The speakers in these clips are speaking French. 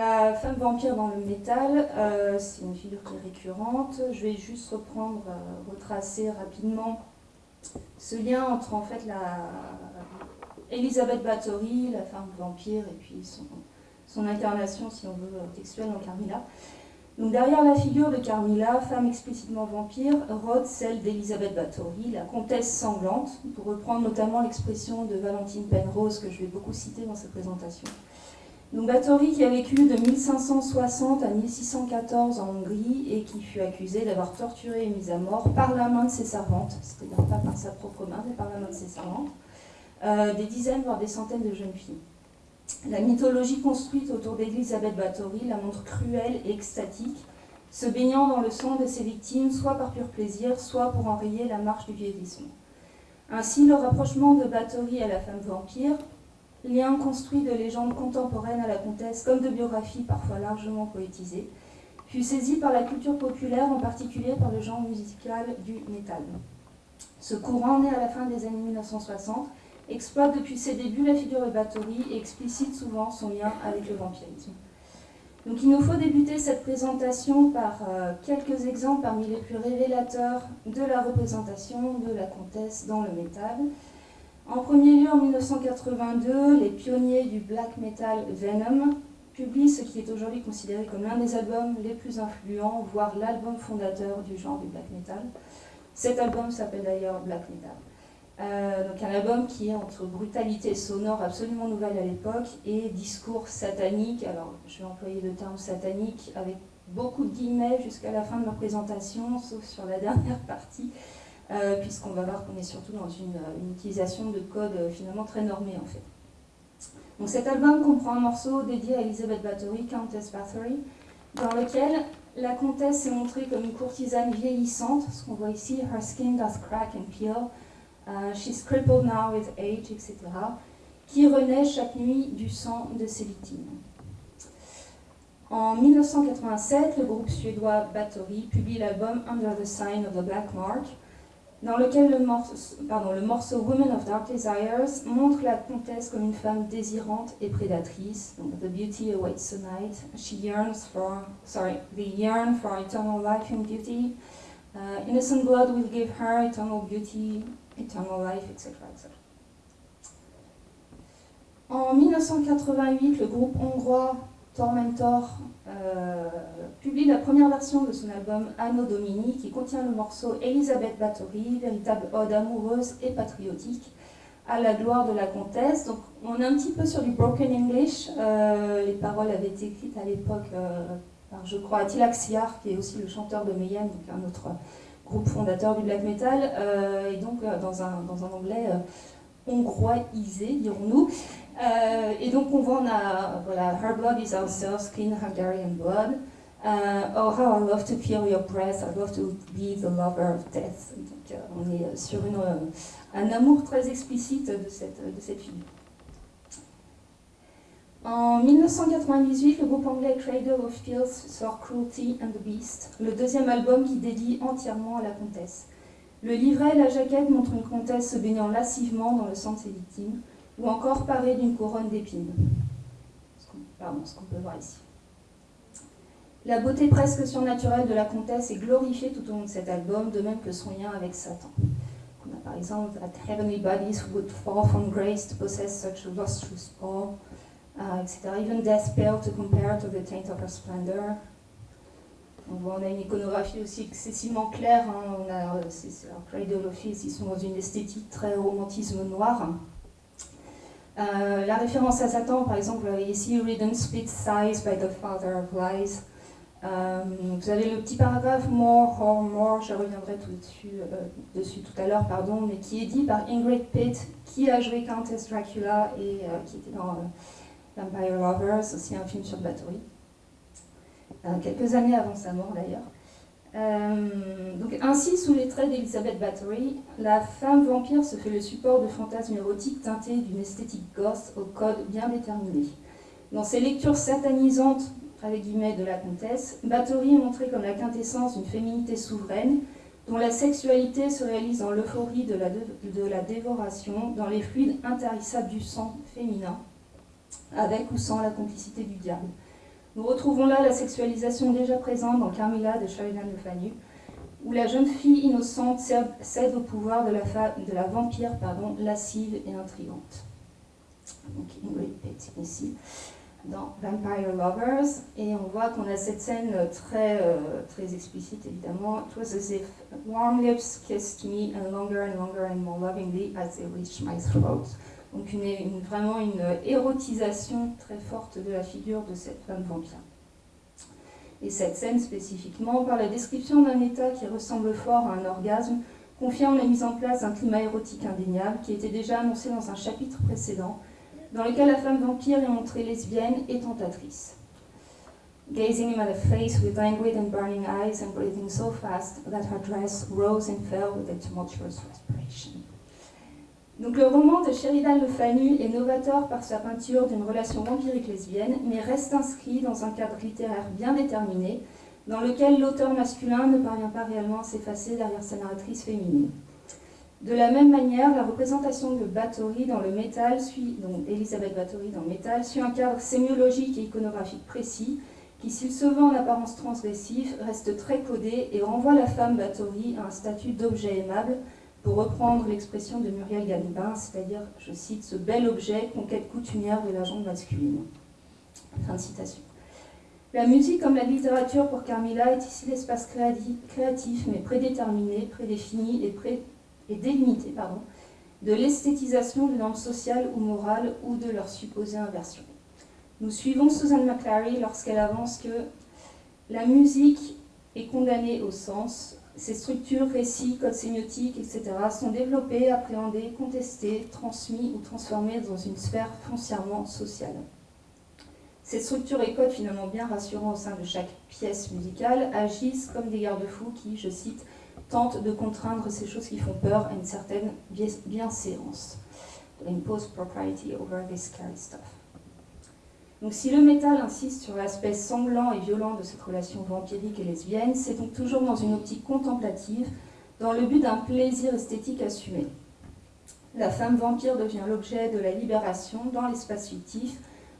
la femme vampire dans le métal, euh, c'est une figure qui est récurrente. Je vais juste reprendre, euh, retracer rapidement ce lien entre en fait la Elisabeth Bathory, la femme vampire, et puis son, incarnation, si on veut, textuelle en Carmilla. Donc derrière la figure de Carmilla, femme explicitement vampire, rôde celle d'Elisabeth Bathory, la comtesse sanglante, pour reprendre notamment l'expression de Valentine Penrose que je vais beaucoup citer dans cette présentation. Donc Bathory qui a vécu de 1560 à 1614 en Hongrie et qui fut accusée d'avoir torturé et mis à mort par la main de ses servantes, c'est-à-dire pas par sa propre main, mais par la main de ses servantes, euh, des dizaines voire des centaines de jeunes filles. La mythologie construite autour d'Elisabeth Bathory la montre cruelle et extatique, se baignant dans le sang de ses victimes, soit par pur plaisir, soit pour enrayer la marche du vieillissement. Ainsi, le rapprochement de Bathory à la femme vampire lien construit de légendes contemporaines à la comtesse comme de biographies parfois largement poétisées, fut saisi par la culture populaire, en particulier par le genre musical du métal. Ce courant, né à la fin des années 1960, exploite depuis ses débuts la figure de Bathory et explicite souvent son lien avec le vampirisme. Donc il nous faut débuter cette présentation par euh, quelques exemples parmi les plus révélateurs de la représentation de la comtesse dans le métal. En premier lieu, en 1982, les pionniers du black metal Venom publient ce qui est aujourd'hui considéré comme l'un des albums les plus influents, voire l'album fondateur du genre du black metal. Cet album s'appelle d'ailleurs Black Metal. Euh, donc un album qui est entre brutalité sonore absolument nouvelle à l'époque et discours satanique. Alors je vais employer le terme satanique avec beaucoup de guillemets jusqu'à la fin de ma présentation, sauf sur la dernière partie, euh, puisqu'on va voir qu'on est surtout dans une, utilisation de code euh, finalement très normé en fait. Donc cet album comprend un morceau dédié à Elizabeth Bathory, Countess Bathory, dans lequel la comtesse est montrée comme une courtisane vieillissante, ce qu'on voit ici, her skin does crack and peel, she's crippled now with age, etc., qui renaît chaque nuit du sang de ses victimes. En 1987, le groupe suédois Bathory publie l'album Under the Sign of the Black Mark, dans lequel le morceau, pardon, le morceau Women of Dark Desires montre la comtesse comme une femme désirante et prédatrice. The beauty awaits tonight. She yearns for, sorry, they yearn for eternal life and beauty. Uh, innocent blood will give her eternal beauty, eternal life, etc. etc. En 1988, le groupe hongrois Tormentor euh, publie la première version de son album Anno Domini qui contient le morceau Elisabeth Bathory, véritable ode amoureuse et patriotique à la gloire de la comtesse. Donc on est un petit peu sur du broken English. Euh, les paroles avaient été écrites à l'époque euh, par, je crois, Attila Xiar, qui est aussi le chanteur de Mayhem, donc un autre groupe fondateur du black metal, et donc dans, un, dans un anglais hongroisé, dirons-nous. Euh, et donc on voit, on voilà, Her blood is ourselves, clean Hungarian blood. Uh, oh, how I love to feel your breath, I love to be the lover of death. Donc euh, on est sur une, un amour très explicite de cette, de cette. En 1998, le groupe anglais Cradle of Filth sort Cruelty and the Beast, le deuxième album qui dédie entièrement à la comtesse. Le livret et la jaquette montrent une comtesse se baignant lascivement dans le sang de ses victimes ou encore paré d'une couronne d'épines. Pardon, ce qu'on peut voir ici. La beauté presque surnaturelle de la comtesse est glorifiée tout au long de cet album, de même que son lien avec Satan. On a par exemple That heavenly bodies would fall from grace to possess such a lustrous ball, uh, etc. Even death pale to compare to the taint of her splendor. On, voit, a une iconographie aussi excessivement claire. Hein. On a, euh, Cradle of ils sont dans une esthétique très romantisme noir. Euh, la référence à Satan, par exemple, ici, Ridden split thighs by the father of lies. Euh, vous avez le petit paragraphe More, or More, je reviendrai euh, dessus tout à l'heure, pardon, mais qui est dit par Ingrid Pitt, qui a joué Countess Dracula et qui était dans Vampire Lovers, aussi un film sur Bathory. quelques années avant sa mort d'ailleurs. Euh, donc ainsi, sous les traits d'Elizabeth Bathory, la femme vampire se fait le support de fantasmes érotiques teintés d'une esthétique goth au code bien déterminé. Dans ses lectures satanisantes de la comtesse, Bathory est montrée comme la quintessence d'une féminité souveraine dont la sexualité se réalise dans l'euphorie de de la dévoration, dans les fluides intarissables du sang féminin, avec ou sans la complicité du diable. Nous retrouvons là la sexualisation déjà présente dans Carmilla de Sheridan Le Fanu, où la jeune fille innocente cède au pouvoir de la, de la vampire pardon, lascive et intrigante. Donc Ingrid ici dans Vampire Lovers, et on voit qu'on a cette scène très, euh, très explicite évidemment. It was as if warm lips kissed me and longer and longer and more lovingly as they reached my throat. Donc vraiment une érotisation très forte de la figure de cette femme vampire. Et cette scène spécifiquement, par la description d'un état qui ressemble fort à un orgasme, confirme la mise en place d'un climat érotique indéniable qui était déjà annoncé dans un chapitre précédent, dans lequel la femme vampire est montrée lesbienne et tentatrice. Gazing him at the face with languid and burning eyes and breathing so fast that her dress rose and fell with a tumultuous respiration. Donc le roman de Sheridan Le Fanu est novateur par sa peinture d'une relation vampirique lesbienne, mais reste inscrit dans un cadre littéraire bien déterminé, dans lequel l'auteur masculin ne parvient pas réellement à s'effacer derrière sa narratrice féminine. De la même manière, la représentation de Bathory dans le métal suit, Elisabeth Bathory dans métal, suit un cadre sémiologique et iconographique précis, qui, s'il se veut en apparence transgressif, reste très codé et renvoie la femme Bathory à un statut d'objet aimable, pour reprendre l'expression de Muriel Galibin, c'est-à-dire, je cite, ce bel objet, conquête coutumière de la jambe masculine. Fin de citation. La musique, comme la littérature pour Carmilla, est ici l'espace créatif, mais prédéterminé, prédéfini et, pré et délimité pardon, de l'esthétisation de normes sociales ou morales ou de leur supposée inversion. Nous suivons Susan McClary lorsqu'elle avance que la musique est condamnée au sens, ces structures, récits, codes sémiotiques, etc. sont développés, appréhendés, contestés, transmis ou transformés dans une sphère foncièrement sociale. Ces structures et codes finalement bien rassurants au sein de chaque pièce musicale agissent comme des garde-fous qui, je cite, tentent de contraindre ces choses qui font peur à une certaine bienséance. Impose propriety over this scary stuff. Donc si le métal insiste sur l'aspect sanglant et violent de cette relation vampirique et lesbienne, c'est donc toujours dans une optique contemplative, dans le but d'un plaisir esthétique assumé. La femme vampire devient l'objet de la libération dans l'espace fictif,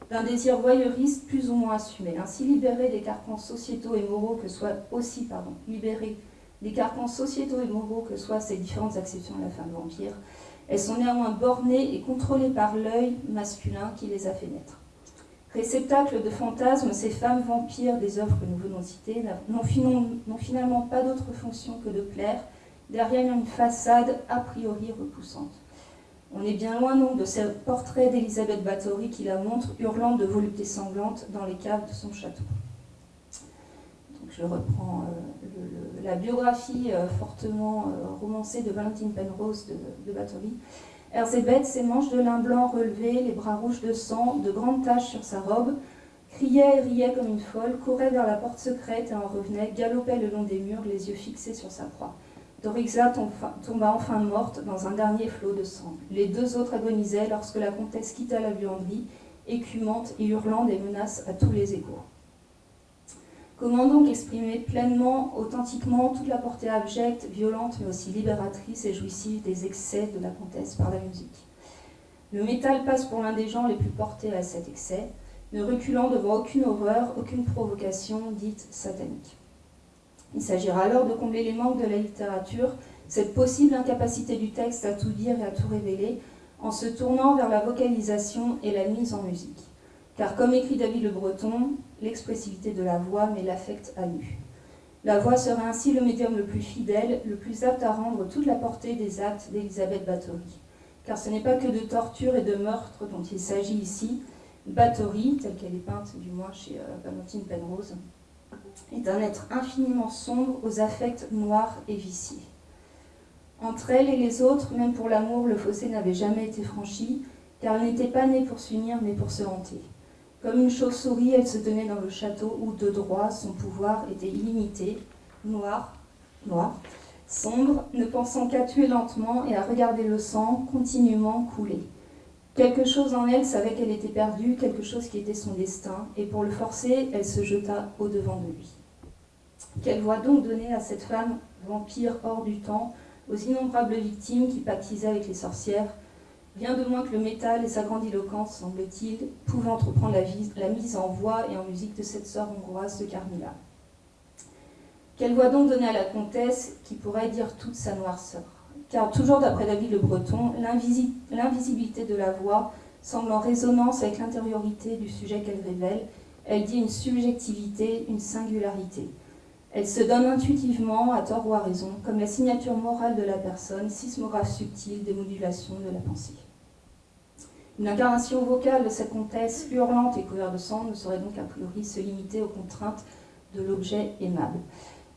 d'un désir voyeuriste plus ou moins assumé. Ainsi libérée des carcans sociétaux et moraux que soient aussi, pardon, libérée des carcans sociétaux et moraux que soient ces différentes acceptions de la femme vampire, elles sont néanmoins bornées et contrôlées par l'œil masculin qui les a fait naître. Réceptacle de fantasmes, ces femmes vampires des œuvres que nous venons de citer n'ont finalement pas d'autre fonction que de plaire derrière une façade a priori repoussante. On est bien loin donc de ce portrait d'Elisabeth Bathory qui la montre hurlant de volupté sanglante dans les caves de son château. Donc je reprends euh, la biographie euh, fortement euh, romancée de Valentine Penrose de, de Bathory. Erzébeth, ses manches de lin blanc relevées, les bras rouges de sang, de grandes taches sur sa robe, criait et riait comme une folle, courait vers la porte secrète et en revenait, galopait le long des murs, les yeux fixés sur sa proie. Dorixa tomba enfin morte dans un dernier flot de sang. Les deux autres agonisaient lorsque la comtesse quitta la buanderie, écumante et hurlant des menaces à tous les échos. Comment donc exprimer pleinement, authentiquement, toute la portée abjecte, violente, mais aussi libératrice et jouissive des excès de la comtesse par la musique? Le métal passe pour l'un des genres les plus portés à cet excès, ne reculant devant aucune horreur, aucune provocation dite satanique. Il s'agira alors de combler les manques de la littérature, cette possible incapacité du texte à tout dire et à tout révéler, en se tournant vers la vocalisation et la mise en musique. Car comme écrit David Le Breton, l'expressivité de la voix met l'affect à nu. La voix serait ainsi le médium le plus fidèle, le plus apte à rendre toute la portée des actes d'Elisabeth Bathory. Car ce n'est pas que de torture et de meurtre dont il s'agit ici. Bathory, telle qu'elle est peinte du moins chez euh, Valentine Penrose, est un être infiniment sombre aux affects noirs et viciés. Entre elle et les autres, même pour l'amour, le fossé n'avait jamais été franchi, car elle n'était pas née pour s'unir, mais pour se hanter. Comme une chauve-souris, elle se tenait dans le château où, de droit, son pouvoir était illimité, noir, noir, sombre, ne pensant qu'à tuer lentement et à regarder le sang continuellement couler. Quelque chose en elle savait qu'elle était perdue, quelque chose qui était son destin, et pour le forcer, elle se jeta au-devant de lui. Quelle voix donc donner à cette femme, vampire hors du temps, aux innombrables victimes qui pactisaient avec les sorcières Rien de moins que le métal et sa grandiloquence, semble-t-il, pouvaient entreprendre la, mise en voix et en musique de cette sœur hongroise de Carmilla. Quelle voix donc donner à la comtesse qui pourrait dire toute sa noirceur Car toujours d'après David le Breton, l'invisibilité de la voix semble en résonance avec l'intériorité du sujet qu'elle révèle. Elle dit une subjectivité, une singularité. Elle se donne intuitivement, à tort ou à raison, comme la signature morale de la personne, sismographe subtil des modulations de la pensée. Une incarnation vocale de cette comtesse hurlante et couverte de sang ne saurait donc a priori se limiter aux contraintes de l'objet aimable.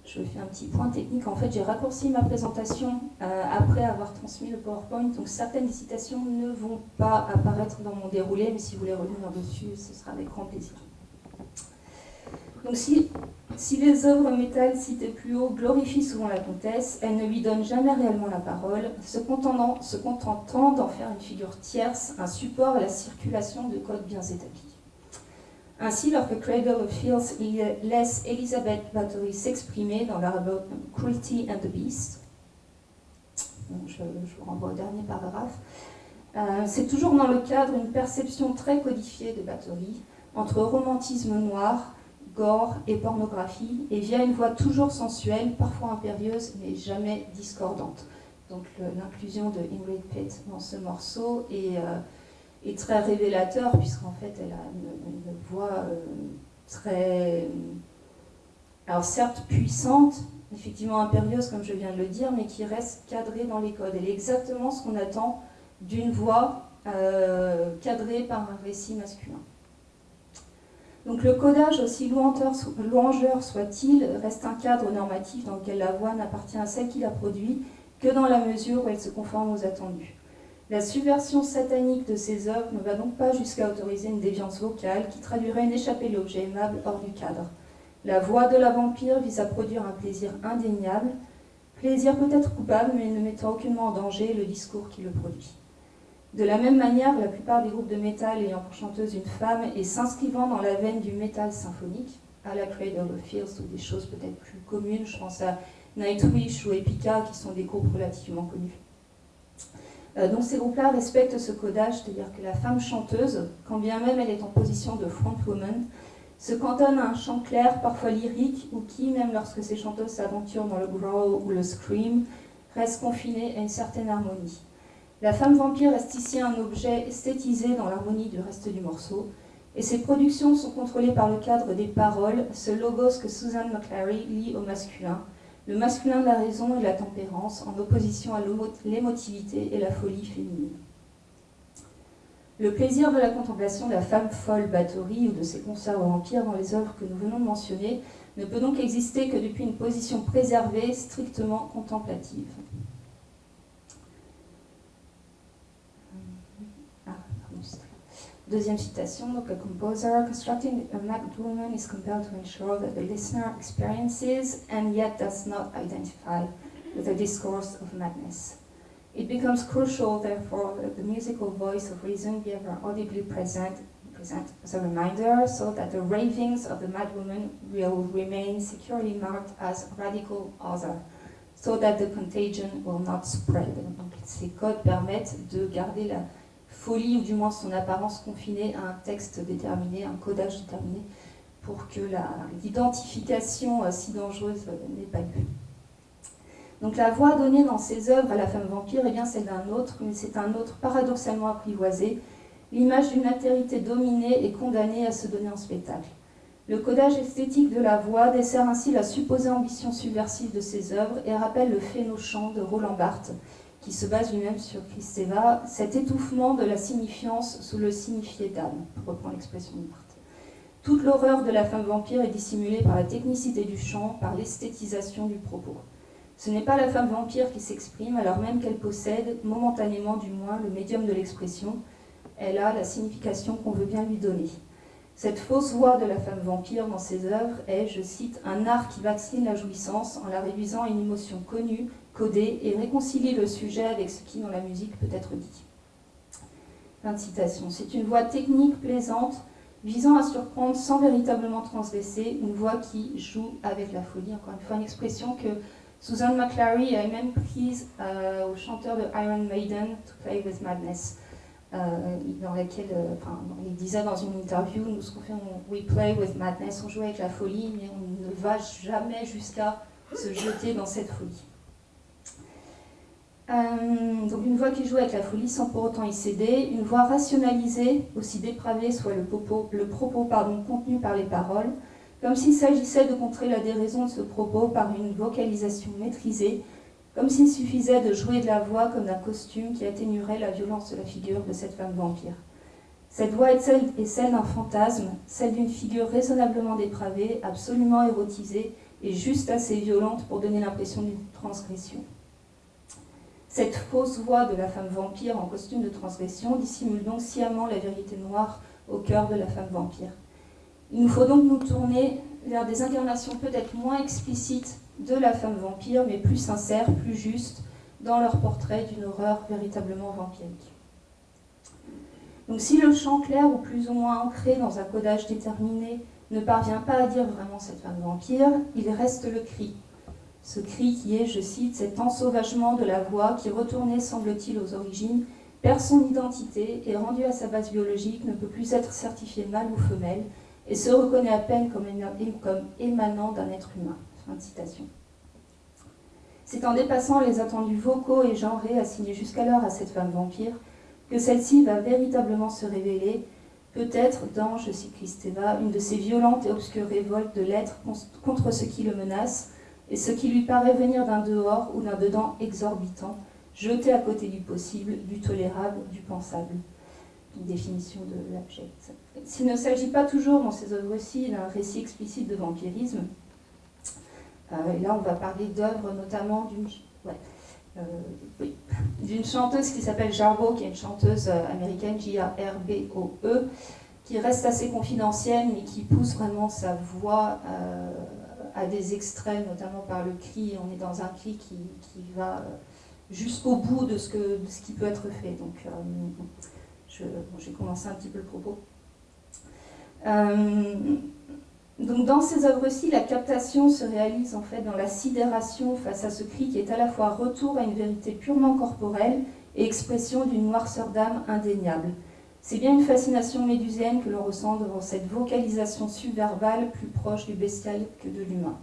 Je fais un petit point technique. En fait, j'ai raccourci ma présentation euh, après avoir transmis le PowerPoint. Donc, certaines citations ne vont pas apparaître dans mon déroulé, mais si vous voulez revenir dessus, ce sera avec grand plaisir. Donc, si, si les œuvres métal citées plus haut glorifient souvent la comtesse, elles ne lui donnent jamais réellement la parole, se contentant, se contentant d'en faire une figure tierce, un support à la circulation de codes bien établis. Ainsi, lorsque Cradle of Fields laisse Elizabeth Bathory s'exprimer dans leur album Cruelty and the Beast, je, vous renvoie au dernier paragraphe, euh, c'est toujours dans le cadre d'une perception très codifiée de Bathory, entre romantisme noir, gore et pornographie, et via une voix toujours sensuelle, parfois impérieuse, mais jamais discordante. Donc l'inclusion de Ingrid Pitt dans ce morceau est... Euh, très révélateur, puisqu'en fait, elle a une, voix euh, très. Alors, certes puissante, effectivement impérieuse, comme je viens de le dire, mais qui reste cadrée dans les codes. Elle est exactement ce qu'on attend d'une voix euh, cadrée par un récit masculin. Donc le codage, aussi louangeur soit-il, reste un cadre normatif dans lequel la voix n'appartient à celle qui la produit que dans la mesure où elle se conforme aux attendus. La subversion satanique de ces œuvres ne va donc pas jusqu'à autoriser une déviance vocale qui traduirait une échappée de l'objet aimable hors du cadre. La voix de la vampire vise à produire un plaisir indéniable, plaisir peut-être coupable, mais ne mettant aucunement en danger le discours qui le produit. De la même manière, la plupart des groupes de métal ayant pour chanteuse une femme et s'inscrivant dans la veine du métal symphonique, à la Cradle of Fields ou des choses peut-être plus communes, je pense à Nightwish ou Epica qui sont des groupes relativement connus. Euh, donc ces groupes-là respectent ce codage, c'est-à-dire que la femme chanteuse, quand bien même elle est en position de frontwoman, se cantonne à un chant clair, parfois lyrique, ou qui, même lorsque ces chanteuses s'aventurent dans le growl ou le scream, reste confinée à une certaine harmonie. La femme vampire reste ici un objet esthétisé dans l'harmonie du reste du morceau, et ses productions sont contrôlées par le cadre des paroles, ce logos que Susan McClary lit au masculin, le masculin de la raison et la tempérance, en opposition à l'émotivité et la folie féminine. Le plaisir de la contemplation de la femme folle Bathory ou de ses concerts aux vampires dans les œuvres que nous venons de mentionner ne peut donc exister que depuis une position préservée, strictement contemplative. Deuxième citation, donc a composer constructing a mad woman is compelled to ensure that the listener experiences and yet does not identify with the discourse of madness. It becomes crucial, therefore, that the musical voice of reason be ever audibly present, present as a reminder, so that the ravings of the madwoman will remain securely marked as radical other, so that the contagion will not spread. Donc, codes permettent de garder la folie, ou du moins son apparence confinée à un texte déterminé, un codage déterminé, pour que l'identification euh, si dangereuse euh, n'ait pas lieu. Donc la voix donnée dans ces œuvres à la femme vampire, eh c'est d'un autre, mais c'est un autre paradoxalement apprivoisé, l'image d'une altérité dominée et condamnée à se donner en spectacle. Le codage esthétique de la voix dessert ainsi la supposée ambition subversive de ces œuvres et rappelle le phénochant de Roland Barthes, qui se base lui-même sur Christeva, cet étouffement de la signifiance sous le signifié d'âme, pour reprendre l'expression de. Toute l'horreur de la femme vampire est dissimulée par la technicité du chant, par l'esthétisation du propos. Ce n'est pas la femme vampire qui s'exprime, alors même qu'elle possède, momentanément du moins, le médium de l'expression. Elle a la signification qu'on veut bien lui donner. Cette fausse voix de la femme vampire dans ses œuvres est, je cite, un art qui vaccine la jouissance en la réduisant à une émotion connue, codée et réconcilier le sujet avec ce qui dans la musique peut être dit. Fin de citation. C'est une voix technique plaisante visant à surprendre sans véritablement transgresser, une voix qui joue avec la folie. Encore une fois, une expression que Susan McClary a même prise euh, au chanteur de Iron Maiden, To Play with Madness. dans laquelle, enfin, il disait dans une interview, nous ce qu'on fait, we play with madness, on joue avec la folie, mais on ne va jamais jusqu'à se jeter dans cette folie. Euh, donc une voix qui joue avec la folie sans pour autant y céder, une voix rationalisée, aussi dépravée soit le propos, contenu par les paroles, comme s'il s'agissait de contrer la déraison de ce propos par une vocalisation maîtrisée, comme s'il suffisait de jouer de la voix comme d'un costume qui atténuerait la violence de la figure de cette femme vampire. Cette voix est celle d'un fantasme, celle d'une figure raisonnablement dépravée, absolument érotisée et juste assez violente pour donner l'impression d'une transgression. Cette fausse voix de la femme vampire en costume de transgression dissimule donc sciemment la vérité noire au cœur de la femme vampire. Il nous faut donc nous tourner vers des incarnations peut-être moins explicites de la femme vampire, mais plus sincères, plus justes, dans leur portrait d'une horreur véritablement vampirique. Donc si le chant clair ou plus ou moins ancré dans un codage déterminé ne parvient pas à dire vraiment cette femme vampire, il reste le cri, ce cri qui est, je cite, cet ensauvagement de la voix qui, retourné semble-t-il aux origines, perd son identité et rendu à sa base biologique ne peut plus être certifié mâle ou femelle et se reconnaît à peine comme, émanant d'un être humain. C'est en dépassant les attendus vocaux et genrés assignés jusqu'alors à cette femme vampire que celle-ci va véritablement se révéler, peut-être dans, je cite Christeva, une de ces violentes et obscures révoltes de l'être contre ce qui le menace, et ce qui lui paraît venir d'un dehors ou d'un dedans exorbitant, jeté à côté du possible, du tolérable, du pensable. Une définition de l'abject. S'il ne s'agit pas toujours dans ces œuvres-ci d'un récit explicite de vampirisme, euh, et là on va parler d'œuvres notamment d'une euh, d'une chanteuse qui s'appelle Jarbo, qui est une chanteuse euh, américaine, J-A-R-B-O-E, qui reste assez confidentielle, mais qui pousse vraiment sa voix à des extraits, notamment par le cri. On est dans un cri qui, va euh, jusqu'au bout de ce, que, ce qui peut être fait. Donc, euh, j'ai commencé un petit peu le propos. Euh, donc dans ces œuvres-ci, la captation se réalise en fait dans la sidération face à ce cri qui est à la fois retour à une vérité purement corporelle et expression d'une noirceur d'âme indéniable. C'est bien une fascination médusienne que l'on ressent devant cette vocalisation subverbale plus proche du bestial que de l'humain.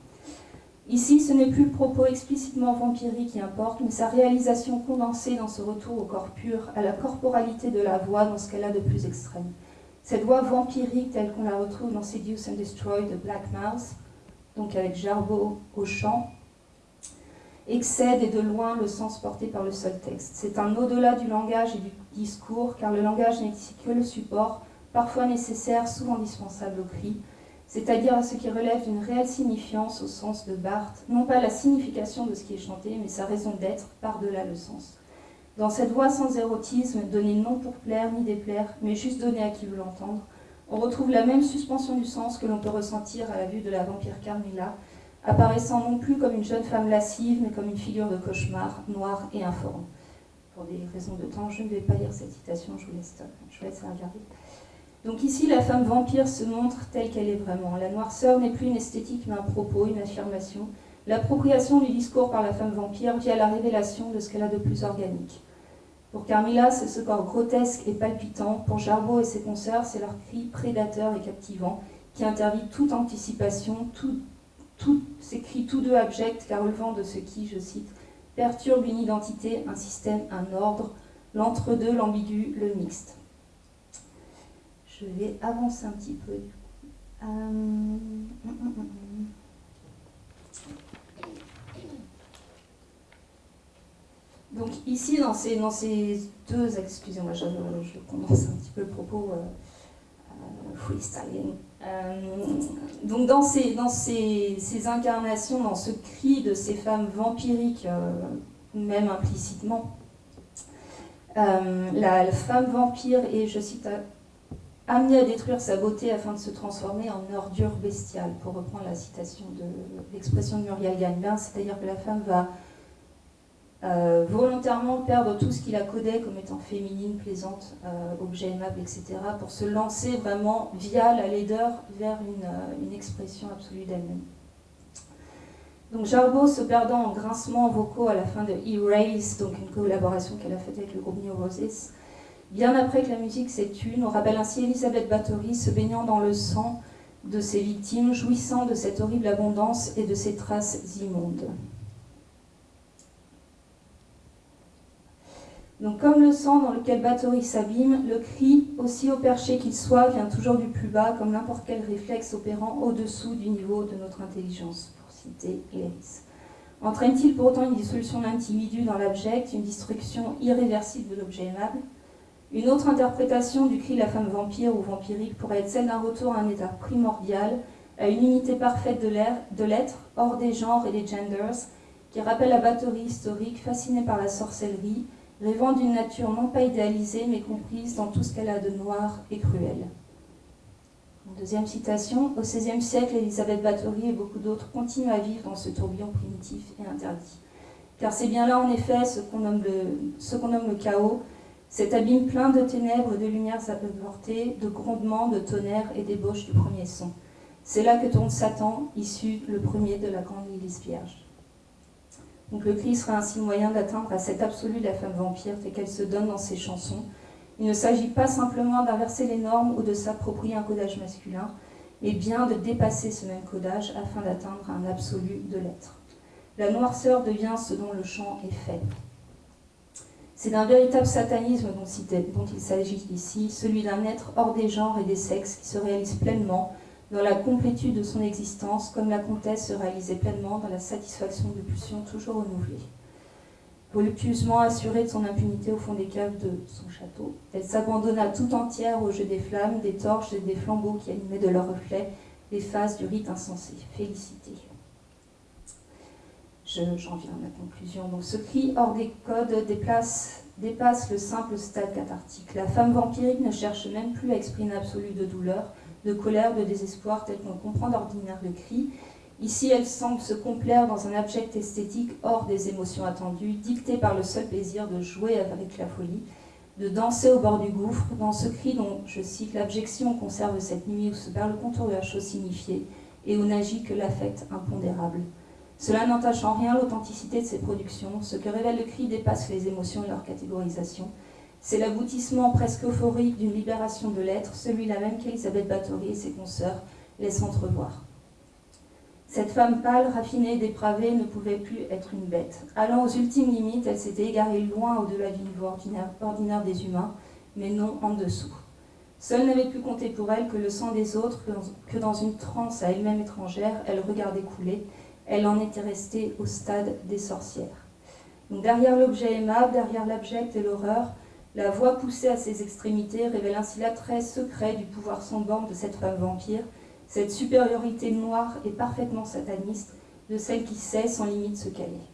Ici, ce n'est plus le propos explicitement vampirique qui importe, mais sa réalisation condensée dans ce retour au corps pur, à la corporalité de la voix dans ce qu'elle a de plus extrême. Cette voix vampirique telle qu'on la retrouve dans Seduce and Destroy de Black Mouse, donc avec Jarbo au chant, excède et de loin le sens porté par le seul texte. C'est un au-delà du langage et du discours, car le langage n'est que le support, parfois nécessaire, souvent indispensable au cri, c'est-à-dire à ce qui relève d'une réelle signifiance au sens de Barthes, non pas la signification de ce qui est chanté, mais sa raison d'être par-delà le sens. Dans cette voix sans érotisme, donnée non pour plaire ni déplaire, mais juste donnée à qui veut l'entendre, on retrouve la même suspension du sens que l'on peut ressentir à la vue de la vampire Carmilla, apparaissant non plus comme une jeune femme lascive, mais comme une figure de cauchemar, noire et informe. Pour des raisons de temps, je ne vais pas lire cette citation, je vous laisse, je regarder. Donc ici, la femme vampire se montre telle qu'elle est vraiment. La noirceur n'est plus une esthétique, mais un propos, une affirmation. L'appropriation du discours par la femme vampire via la révélation de ce qu'elle a de plus organique. Pour Carmilla, c'est ce corps grotesque et palpitant. Pour Jarbo et ses consoeurs, c'est leur cri prédateur et captivant qui interdit toute anticipation, tout, tout, s'écrit tous deux abjects, car relevant de ce qui, je cite, perturbe une identité, un système, un ordre, l'entre-deux, l'ambigu, le mixte. Je vais avancer un petit peu. Euh, Donc ici, dans ces, dans ces deux, excusez-moi, je, je, commence un petit peu le propos euh, euh, freestyling. Euh, donc dans, ces, dans ces, ces, incarnations, dans ce cri de ces femmes vampiriques, euh, même implicitement, euh, la, femme vampire est, je cite, amenée à détruire sa beauté afin de se transformer en ordure bestiale, pour reprendre la citation de l'expression de Muriel Gagnebin, c'est-à-dire que la femme va euh, volontairement perdre tout ce qu'il a codé comme étant féminine, plaisante, euh, objet aimable, etc., pour se lancer vraiment via la laideur vers une, euh, une expression absolue d'elle-même. Donc Jarbo se perdant en grincements vocaux à la fin de Erase, donc une collaboration qu'elle a faite avec le groupe New Roses, Bien après que la musique s'est tue, nous rappelle ainsi Elisabeth Bathory se baignant dans le sang de ses victimes, jouissant de cette horrible abondance et de ses traces immondes. Donc comme le sang dans lequel Bathory s'abîme, le cri, aussi au perché qu'il soit, vient toujours du plus bas, comme n'importe quel réflexe opérant au-dessous du niveau de notre intelligence, pour citer Léris. Entraîne-t-il pourtant une dissolution de l'individu dans l'abject, une destruction irréversible de l'objet aimable? Une autre interprétation du cri de la femme vampire ou vampirique pourrait être celle d'un retour à un état primordial, à une unité parfaite de l'être, hors des genres et des genders, qui rappelle la Bathory historique fascinée par la sorcellerie, rêvant d'une nature non pas idéalisée, mais comprise dans tout ce qu'elle a de noir et cruel. Deuxième citation, au XVIe siècle, Elisabeth Bathory et beaucoup d'autres continuent à vivre dans ce tourbillon primitif et interdit. Car c'est bien là, en effet, ce qu'on nomme, le chaos, cet abîme plein de ténèbres, de lumières avortées, de grondements, de tonnerres et d'ébauches du premier son. C'est là que tourne Satan, issu le premier de la grande Lilith Vierge. Donc le cri sera ainsi le moyen d'atteindre à cet absolu de la femme vampire telle qu'elle se donne dans ses chansons. Il ne s'agit pas simplement d'inverser les normes ou de s'approprier un codage masculin, mais bien de dépasser ce même codage afin d'atteindre un absolu de l'être. La noirceur devient ce dont le chant est fait. C'est d'un véritable satanisme dont il s'agit ici, celui d'un être hors des genres et des sexes qui se réalise pleinement dans la complétude de son existence, comme la comtesse se réalisait pleinement dans la satisfaction de pulsions toujours renouvelées. Voluptueusement assurée de son impunité au fond des caves de son château, elle s'abandonna tout entière au jeu des flammes, des torches et des flambeaux qui animaient de leurs reflets les phases du rite insensé. Félicité. J'en viens à ma conclusion. Ce cri hors des codes dépasse le simple stade cathartique. La femme vampirique ne cherche même plus à exprimer absolu de douleur, de colère, de désespoir, tel qu'on comprend d'ordinaire le cri. Ici, elle semble se complaire dans un abject esthétique hors des émotions attendues, dictée par le seul plaisir de jouer avec la folie, de danser au bord du gouffre, dans ce cri dont, je cite, l'abjection conserve cette nuit où se perd le contour de la chose signifiée et où n'agit que l'affect impondérable. Cela n'entache en rien l'authenticité de ses productions, ce que révèle le cri dépasse les émotions et leur catégorisation, c'est l'aboutissement presque euphorique d'une libération de l'être, celui-là même qu'Elisabeth Bathory et ses consoeurs laissent entrevoir. Cette femme pâle, raffinée, dépravée ne pouvait plus être une bête. Allant aux ultimes limites, elle s'était égarée loin au-delà du niveau ordinaire, des humains, mais non en dessous. Seule n'avait pu compter pour elle que le sang des autres, que dans une transe à elle-même étrangère, elle regardait couler. Elle en était restée au stade des sorcières. Derrière l'objet aimable, derrière l'abject et l'horreur, la voix poussée à ses extrémités révèle ainsi l'attrait secret du pouvoir sans borne de cette femme vampire, cette supériorité noire et parfaitement sataniste de celle qui sait sans limite qu'elle est.